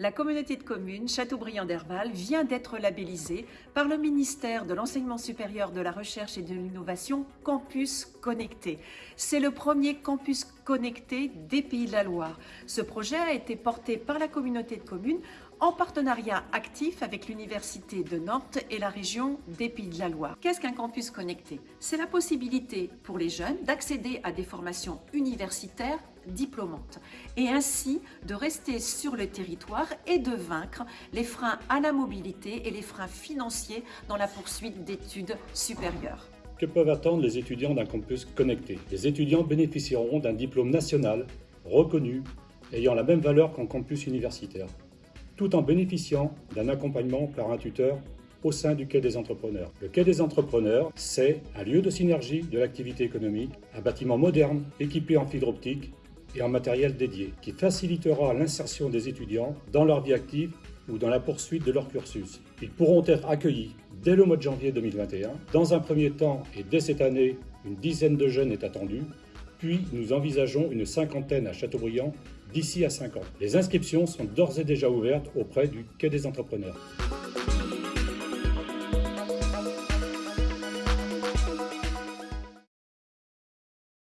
La communauté de communes Châteaubriand d'Herval vient d'être labellisée par le ministère de l'Enseignement supérieur, de la Recherche et de l'Innovation Campus Connecté. C'est le premier campus connecté des Pays de la Loire. Ce projet a été porté par la communauté de communes en partenariat actif avec l'Université de Nantes et la région des Pays de la Loire. Qu'est-ce qu'un campus connecté? C'est la possibilité pour les jeunes d'accéder à des formations universitaires diplômantes et ainsi de rester sur le territoire et de vaincre les freins à la mobilité et les freins financiers dans la poursuite d'études supérieures. Que peuvent attendre les étudiants d'un campus connecté? Les étudiants bénéficieront d'un diplôme national reconnu ayant la même valeur qu'en campus universitaire tout en bénéficiant d'un accompagnement par un tuteur au sein du Quai des Entrepreneurs. Le Quai des Entrepreneurs, c'est un lieu de synergie de l'activité économique, un bâtiment moderne équipé en fibre optique et en matériel dédié, qui facilitera l'insertion des étudiants dans leur vie active ou dans la poursuite de leur cursus. Ils pourront être accueillis dès le mois de janvier 2021. Dans un premier temps et dès cette année, une dizaine de jeunes est attendue, puis nous envisageons une cinquantaine à Châteaubriand d'ici à 5 ans. Les inscriptions sont d'ores et déjà ouvertes auprès du Quai des entrepreneurs.